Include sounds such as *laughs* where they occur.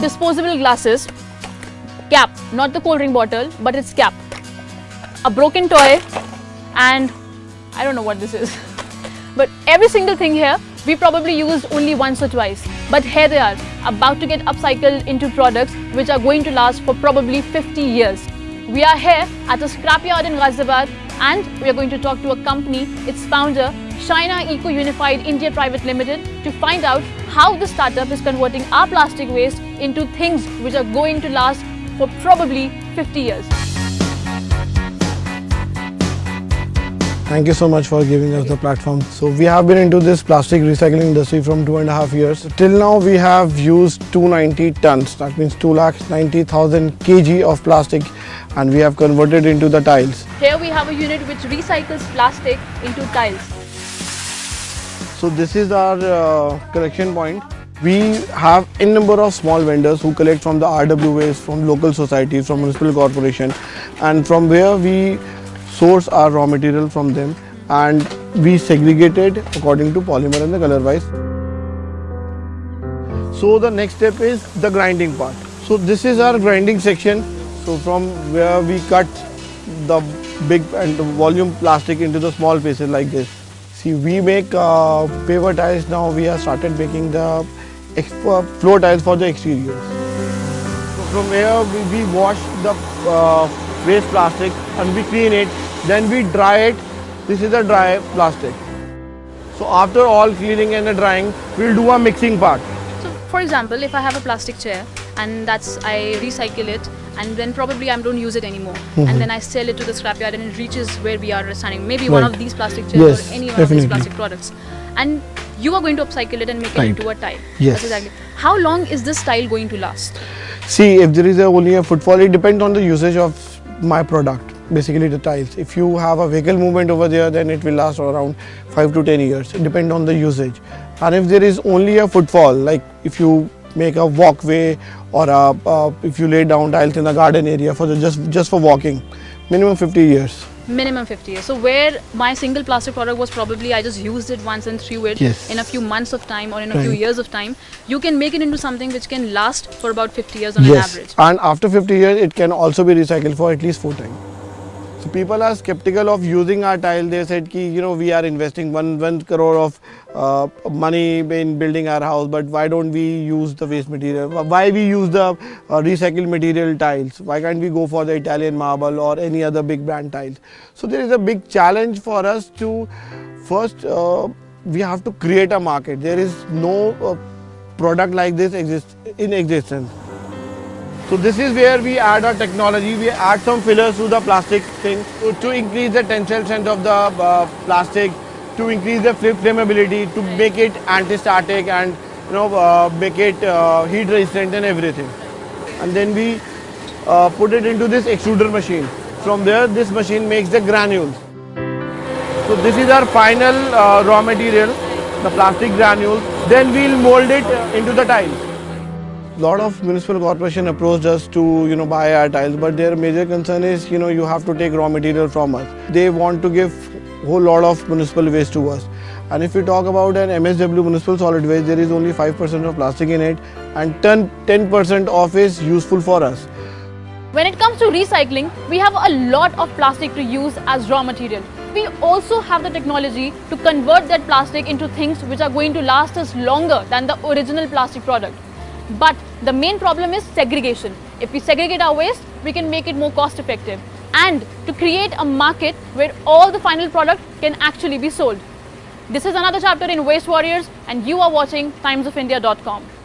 disposable glasses, cap, not the cold drink bottle, but its cap, a broken toy, and I don't know what this is. *laughs* But every single thing here, we probably used only once or twice. But here they are, about to get upcycled into products which are going to last for probably 50 years. We are here at a scrapyard in Ghaziabad and we are going to talk to a company, its founder, Shayna Eco Unified India Private Limited to find out how the startup is converting our plastic waste into things which are going to last for probably 50 years. Thank you so much for giving us the platform. So we have been into this plastic recycling industry from two and a half years. Till now we have used 290 tons, that means 2,90,000 kg of plastic and we have converted into the tiles. Here we have a unit which recycles plastic into tiles. So this is our uh, collection point. We have a number of small vendors who collect from the RWAs, from local societies, from municipal corporation and from where we source our raw material from them and we segregate it according to polymer and the color wise. So the next step is the grinding part. So this is our grinding section. So from where we cut the big and volume plastic into the small pieces like this. See, we make uh, paver tiles now. We have started making the floor tiles for the exteriors. So from here we, we wash the uh, waste plastic and we clean it then we dry it. This is a dry plastic. So after all cleaning and drying, we'll do a mixing part. So for example, if I have a plastic chair and that's I recycle it and then probably I don't use it anymore mm -hmm. and then I sell it to the scrapyard and it reaches where we are standing, maybe right. one of these plastic chairs yes, or any one definitely. of these plastic products. And you are going to upcycle it and make right. it into a tile. Yes. That's exactly. How long is this tile going to last? See, if there is a only a footfall, it depends on the usage of my product basically the tiles. If you have a vehicle movement over there, then it will last around 5 to 10 years, depend on the usage. And if there is only a footfall, like if you make a walkway or a, uh, if you lay down tiles in the garden area for the, just, just for walking, minimum 50 years. Minimum 50 years. So where my single plastic product was probably I just used it once and threw it yes. in a few months of time or in a right. few years of time, you can make it into something which can last for about 50 years on yes. an average. And after 50 years, it can also be recycled for at least four times. So people are skeptical of using our tile. They said ki, you know, we are investing one, one crore of uh, money in building our house, but why don't we use the waste material? Why we use the uh, recycled material tiles? Why can't we go for the Italian marble or any other big brand tiles? So there is a big challenge for us to first, uh, we have to create a market. There is no uh, product like this exist in existence. So this is where we add our technology, we add some fillers to the plastic thing to, to increase the tensile strength of the uh, plastic, to increase the flammability, to make it anti-static and you know uh, make it uh, heat resistant and everything. And then we uh, put it into this extruder machine. From there this machine makes the granules. So this is our final uh, raw material, the plastic granules. Then we'll mold it into the tiles lot of municipal corporation approached us to you know buy our tiles but their major concern is you know you have to take raw material from us. They want to give whole lot of municipal waste to us. And if we talk about an MSW municipal solid waste there is only 5% of plastic in it and 10% of is useful for us. When it comes to recycling we have a lot of plastic to use as raw material. We also have the technology to convert that plastic into things which are going to last us longer than the original plastic product. But the main problem is segregation. If we segregate our waste, we can make it more cost effective and to create a market where all the final product can actually be sold. This is another chapter in Waste Warriors and you are watching timesofindia.com.